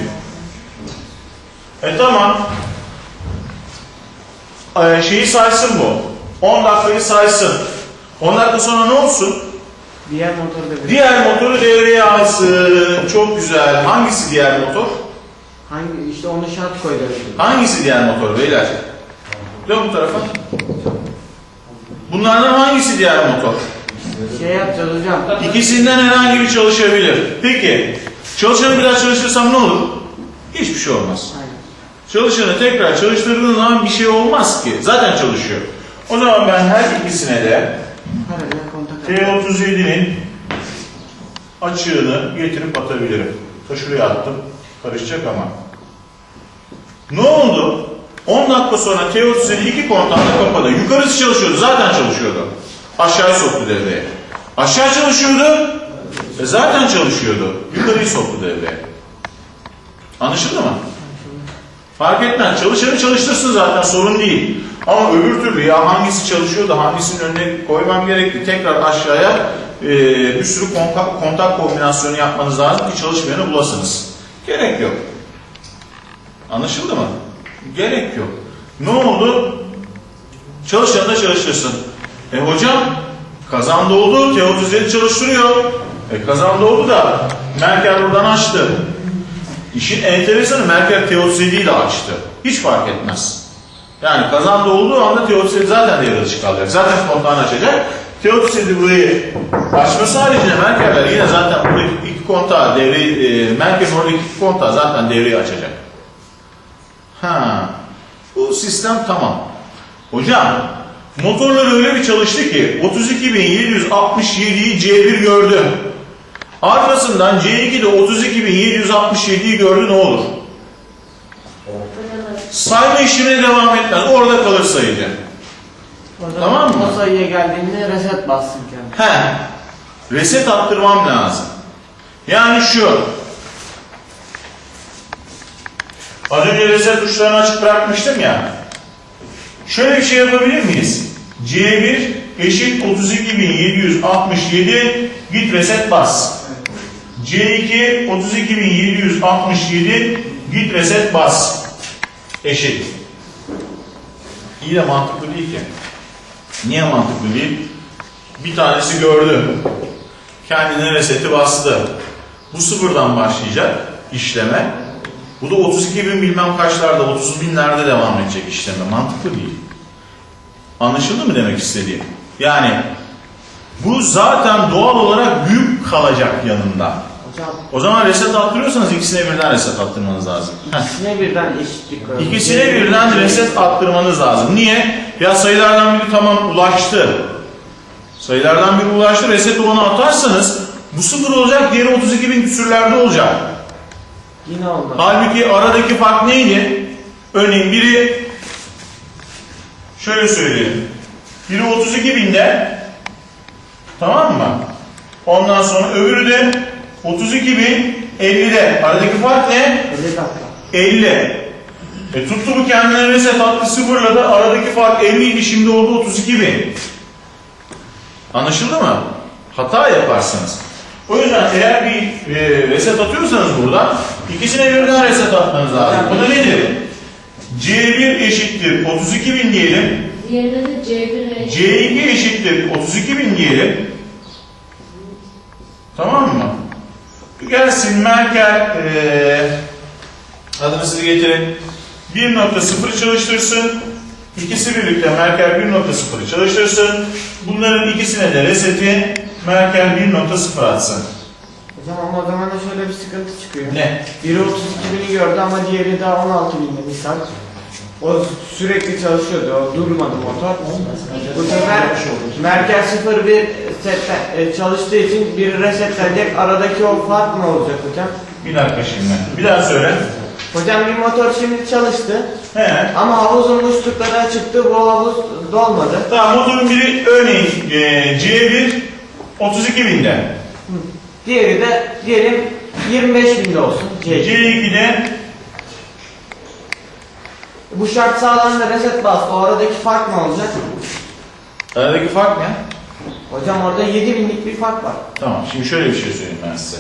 E tamam. Ee, şeyi saysın bu. 10 dakikayı saysın. 10 dakika sonra ne olsun? Diğer motorda bir. Diğer motoru devreye alsın. Çok güzel. Hangisi diğer motor? Hangi işte onu şart koydu. Hangisi diğer motor beyler? Dön bu tarafa. Bunlardan hangisi diğer motor? Şey yapacağız hocam. İkisinden herhangi bir çalışabilir. Peki, çalışanı bir daha çalıştırsam ne olur? Hiçbir şey olmaz. Aynen. Çalışanı tekrar çalıştırdığın zaman bir şey olmaz ki. Zaten çalışıyor. O zaman ben her ikisine de Paralel kontak at. T37'nin açığını getirip atabilirim. Ta şuraya attım. Karışacak ama. Ne oldu? 10 dakika sonra T37 iki kontağında kapadı. Yukarısı çalışıyordu. Zaten çalışıyordu. Aşağıya soktu devreye. Aşağı çalışıyordu. E zaten çalışıyordu. Yukarıyı soktu devreye. Anlaşıldı mı? Fark etmez. Çalışanı çalıştırsın zaten sorun değil. Ama öbür türlü ya hangisi çalışıyor da hangisinin önüne koymam gerekli. Tekrar aşağıya e, bir sürü kontak, kontak kombinasyonu yapmanız lazım ki çalışmayanı bulasınız. Gerek yok. Anlaşıldı mı? Gerek yok. Ne oldu? Çalışanı da çalıştırsın. E hocam kazan doldu. T37 çalıştırıyor. E kazan doldu da Merkel buradan açtı. İşin enteresanı Merkel T37'yi de açtı. Hiç fark etmez. Yani kazanda olduğu anda T37 zaten devre dışı kalacak. Zaten kontağını açacak. T37 burayı açması haricinde Merkeller yine zaten buradaki iki kontağı devreyi, e, Merkel'in oradaki iki kontağı zaten devreyi açacak. Ha, bu sistem tamam. Hocam, motorlar öyle bir çalıştı ki 32.767'yi C1 gördü. Arkasından C2'de 32.767'yi gördü ne olur? Sayma işine devam etmez. Orada kalır sayıcı. Tamam mı? O sayıya geldiğinde reset bassın kendi. He. Reset attırmam lazım. Yani şu. Az önce reset tuşlarını açık bırakmıştım ya. Şöyle bir şey yapabilir miyiz? C1 eşit 32.767 git reset bas. C2 32.767 git reset bas. Eşit. İyi de mantıklı değil ki. Niye mantıklı değil? Bir tanesi gördü. Kendine reseti bastı. Bu sıfırdan başlayacak işleme. Bu da 32 bin bilmem kaçlarda, 30 binlerde devam edecek işleme. Mantıklı değil. Anlaşıldı mı demek istediğim? Yani bu zaten doğal olarak büyük kalacak yanında. Hocam O zaman reset attırıyorsanız ikisine birden reset attırmanız lazım. İkisine birden eşitlik koyalım. İkisine birden reset attırmanız lazım. Niye? Ya sayılardan biri tamam ulaştı. Sayılardan biri ulaştı. Reset olanı atarsanız bu sıfır olacak. Diğeri 32 bin küsürlerde olacak. Yine oldu. Halbuki aradaki fark neydi? Örneğin biri şöyle söyleyelim. Biri 32 binde tamam mı? Ondan sonra öbürü de 32 bin 50'de. Aradaki fark ne? 50 dakika. 50. E tuttu bu kendine reset attı sıfırladı. Aradaki fark 50 idi şimdi oldu 32 bin. Anlaşıldı mı? Hata yaparsınız. O yüzden eğer bir e, reset atıyorsanız burada ikisine birden reset atmanız lazım. Bu da nedir? C1 eşittir 32 bin diyelim. Diğerinde de C1 ve C2 eşittir 32 bin diyelim. Tamam mı? Gelsin Merkel eee adını siz getirin. 1.0 çalıştırsın. İkisi birlikte Merkel 1.0 çalıştırsın. Bunların ikisine de reseti Merkel 1.0 atsın. Hocam ama o zaman da şöyle bir sıkıntı çıkıyor. Ne? Biri 32 bini gördü ama diğeri daha 16 binde misal. O sürekli çalışıyordu, o durmadı motor. Bu sefer Merkez 01 setten, e, çalıştığı için biri resetlenecek. Aradaki o fark ne olacak hocam? Bir dakika şimdi. Bir daha söyle. Hocam bir motor şimdi çalıştı He. ama havuzun muslukları çıktı, bu havuz dolmadı. Tamam motorun biri örneğin eee, C1 32 binde. Diğeri de diyelim 25 binde olsun. C2. C2'de Bu şart sağlandı reset bastı. O aradaki fark ne olacak? aradaki fark ne? Hocam orada 7 binlik bir fark var. Tamam şimdi şöyle bir şey söyleyeyim ben size.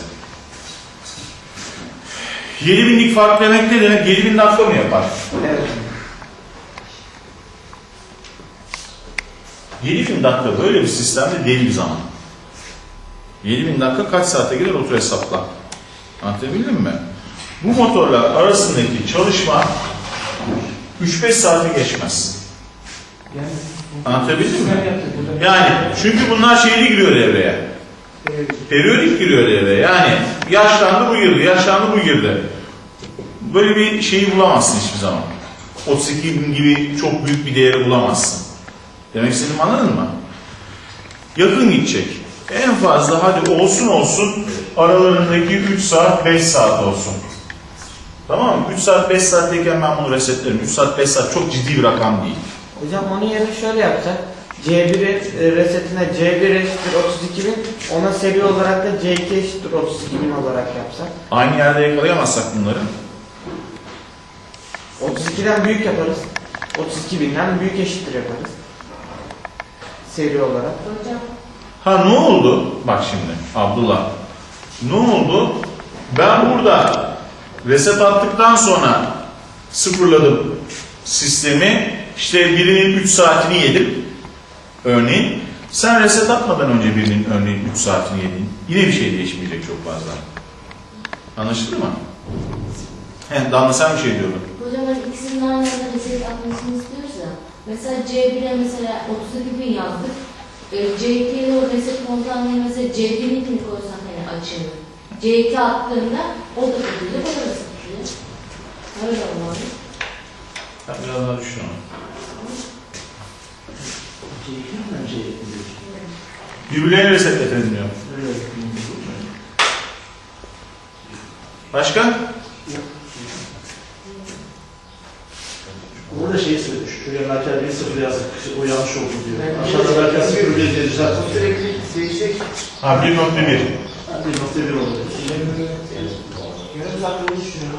7000'lik fark demek ne demek? 7000 dakika mı yapar? Evet. 7000 dakika böyle bir sistemde deli bir zaman. 7000 dakika kaç saate gider otur hesapla. Anlatabildim mi? Bu motorlar arasındaki çalışma 3-5 saate geçmez. Anlatabildim mi? Yani çünkü bunlar şeyli giriyor devreye. Periyodik giriyor devreye. Yani yaşlandı bu girdi, yaşlandı bu girdi. Böyle bir şeyi bulamazsın hiçbir zaman. 32 bin gibi çok büyük bir değeri bulamazsın. Demek istediğimi anladın mı? Yakın gidecek. En fazla hadi olsun olsun aralarındaki 3 saat 5 saat olsun. Tamam mı? 3 saat 5 saatteyken ben bunu resetlerim. 3 saat 5 saat çok ciddi bir rakam değil. Hocam onun yerine şöyle yapsak. C1'i e, resetine C1 eşittir 32 bin. Ona seri olarak da C2 eşittir 32 bin olarak yapsak. Aynı yerde yakalayamazsak bunları 32'den büyük yaparız. 32 binden büyük eşittir yaparız. Seri olarak. Hocam Ha ne oldu? Bak şimdi Abdullah. Ne oldu? Ben burada reset attıktan sonra sıfırladım sistemi. İşte birinin 3 saatini yedim. Örneğin. Sen reset atmadan önce birinin örneğin 3 saatini yedin. Yine bir şey değişmeyecek çok fazla. Anlaşıldı mı? He, Damla sen bir şey diyordun. Hocam hani ikisinin aynı anda reset atmasını istiyoruz ya. Mesela C1'e mesela 32 bin yazdık. E, C2'ye de o reset komutanlığı mesela C1'inkini koysan hani açığını. C2 attığında o da kapatacak, o da reset atacak. Öyle olmalı. Ben biraz daha düşün onu. Birbirlerini resetletelim diyor. Başka? Burada şeyi söyledi. Şuraya merkez bir sıfır yazdık. O yanlış oldu diyor. Aşağıda merkez sıfır bir diye düzelt. Sürekli değişecek. Ha 1.1. Bir nokta bir oldu. Yarım saatte bunu düşünüyorum.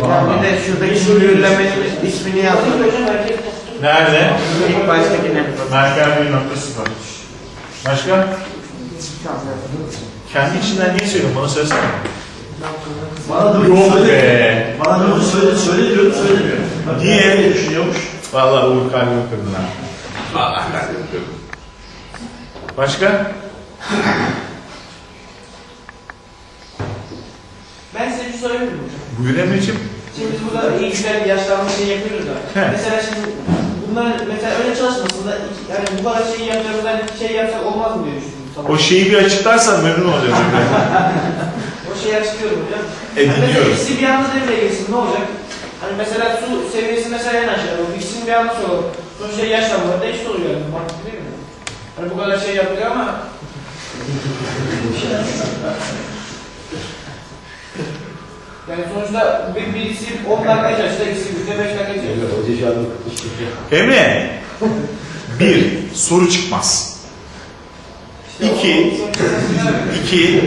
Hocam bir de şuradaki mühürlemenin ismini herkes Nerede? İlk baştakine. Merkez 1.0. Başka? Kendi içinden niye söylüyorsun? Bana söylesene. Bana da Yok be. Bana da söyle, söyle diyorum, söylemiyor. Niye? Öyle düşünüyormuş. Vallahi Uğur kalbimi kırdın ha. Vallahi kalbimi kırdın. Başka? Ben size bir şey sorabilir miyim hocam? Buyur Emre'ciğim. Şimdi biz burada iyi güzel bir yaşlanma şeyi yapıyoruz da. He. Mesela şimdi bunlar mesela öyle çalışmasında yani bu kadar şeyi yapacağımızdan şey yapsak olmaz mı diye düşündüm. Tamam. O şeyi bir açıklarsan memnun olacağız. O şeyi açıklıyorum hocam. E, Hani mesela ikisi bir anda devreye girsin ne olacak? Hani mesela su seviyesi mesela en aşağıda. Bu ikisini bir anda soralım. Sonuçta yaşlanmalarda eşit oluyor yani. Mantıklı değil mi? Hani bu kadar şey yapılıyor ama yani sonuçta bir, birisi 10 dakika çalışsa, ikisi bir de 5 dakika çalışsa. Emre. Bir, soru çıkmaz. İki, iki,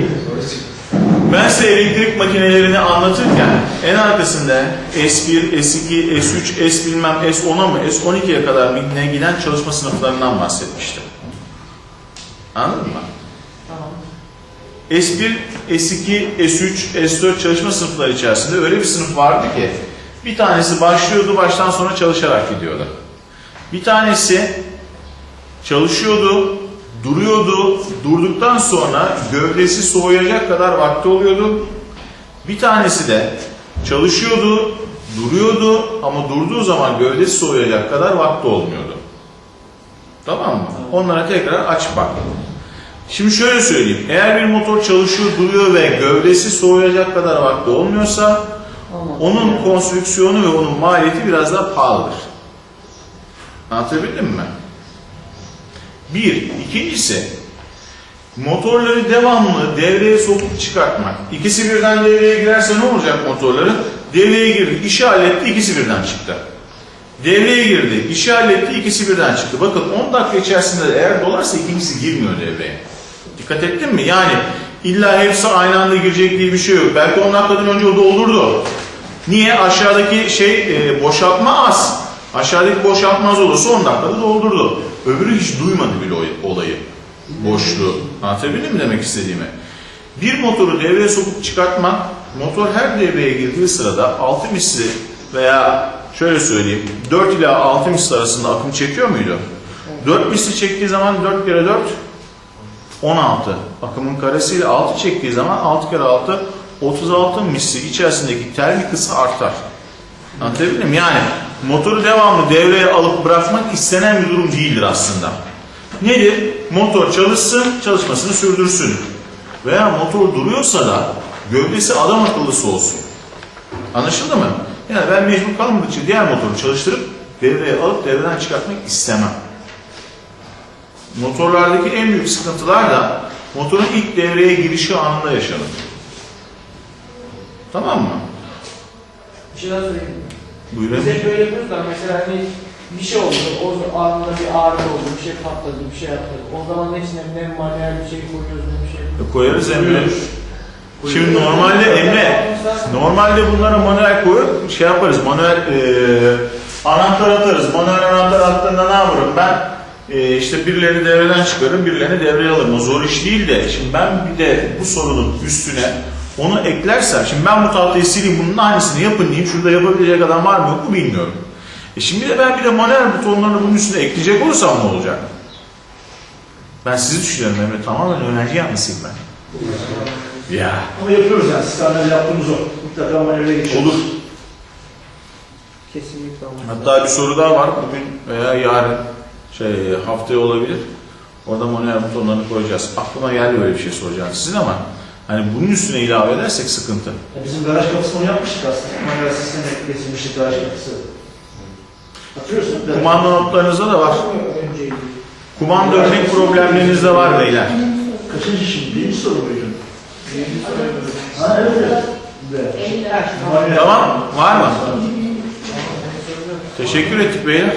ben size elektrik makinelerini anlatırken en arkasında S1, S2, S3, S bilmem S10'a mı S12'ye kadar ne giden çalışma sınıflarından bahsetmiştim. Anladın mı? Tamam. S1, S2, S3, S4 çalışma sınıfları içerisinde öyle bir sınıf vardı ki bir tanesi başlıyordu baştan sona çalışarak gidiyordu. Bir tanesi çalışıyordu, duruyordu, durduktan sonra gövdesi soğuyacak kadar vakti oluyordu. Bir tanesi de çalışıyordu, duruyordu ama durduğu zaman gövdesi soğuyacak kadar vakti olmuyordu. Tamam mı? Onlara tekrar aç bak. Şimdi şöyle söyleyeyim. Eğer bir motor çalışıyor, duruyor ve gövdesi soğuyacak kadar vakti olmuyorsa onun konstrüksiyonu ve onun maliyeti biraz daha pahalıdır. Anlatabildim mi? Bir. ikincisi motorları devamlı devreye sokup çıkartmak. İkisi birden devreye girerse ne olacak motorları? Devreye girdi, işi halletti, ikisi birden çıktı. Devreye girdi, işi halletti, ikisi birden çıktı. Bakın 10 dakika içerisinde eğer dolarsa ikincisi girmiyor devreye. Dikkat ettin mi? Yani illa hepsi aynı anda girecek diye bir şey yok. Belki 10 dakikadan önce o doldurdu. Niye? Aşağıdaki şey e, boşaltma az. Aşağıdaki boşaltma az olursa 10 dakikada doldurdu. Öbürü hiç duymadı bile olayı. Boşluğu. Anlatabildim mi demek istediğimi? Bir motoru devreye sokup çıkartmak, motor her devreye girdiği sırada 6 misli veya şöyle söyleyeyim 4 ila 6 misli arasında akım çekiyor muydu? 4 misli çektiği zaman 4 kere 4 16. Akımın karesiyle 6 çektiği zaman 6 kere 6 36 misli içerisindeki terlik ısı artar. Anlatabildim mi? Yani motoru devamlı devreye alıp bırakmak istenen bir durum değildir aslında. Nedir? Motor çalışsın, çalışmasını sürdürsün. Veya motor duruyorsa da gövdesi adam akıllısı olsun. Anlaşıldı mı? Yani ben mecbur kalmadıkça diğer motoru çalıştırıp devreye alıp devreden çıkartmak istemem. Motorlardaki en büyük sıkıntılar da motorun ilk devreye girişi anında yaşanır. Tamam mı? Bir şey daha söyleyeyim. Buyurun. Biz hep böyle yapıyoruz da mesela hani bir şey oldu, o anında bir ağrı oldu, bir şey patladı, bir şey yaptı. O zaman ne içine ne manuel bir şey koyuyoruz ne bir şey. E, Koyarız Emre. Şimdi normalde Emre, normalde bunlara manuel koyup şey yaparız, manuel eee anahtar atarız. Manuel anahtar attığında ne yaparım ben? Eee işte birilerini devreden çıkarırım, birilerini devreye alırım. O zor iş değil de, şimdi ben bir de bu sorunun üstüne onu eklersem, şimdi ben bu tahtayı sileyim, bunun aynısını yapın diyeyim, şurada yapabilecek adam var mı yok mu bilmiyorum. E şimdi de ben bir de manuel butonlarını bunun üstüne ekleyecek olursam ne olacak? Ben sizi düşünüyorum Emre, tamamen öğrenci yanlısıyım ben. Ya. Ama yapıyoruz yani. Sistemleri yaptığımız o. Mutlaka manuele geçiyoruz. Olur. Kesinlikle olmaz. Hatta bir soru daha var. Bugün veya yarın şey haftaya olabilir. Orada manuel butonlarını koyacağız. Aklıma geldi böyle bir şey soracağım sizin ama hani bunun üstüne ilave edersek sıkıntı. Ya Bizim garaj kapısını onu yapmıştık aslında. Manuel sisteme kesilmiştik garaj kapısı. Hatırlıyorsun? Kumanda notlarınızda da var. Önceydi. Kumanda örnek problemleriniz de var beyler. Kaçıncı şimdi? Birinci soru muydu? Ha evet evet. Tamam. Var mı? Teşekkür ettik beyler.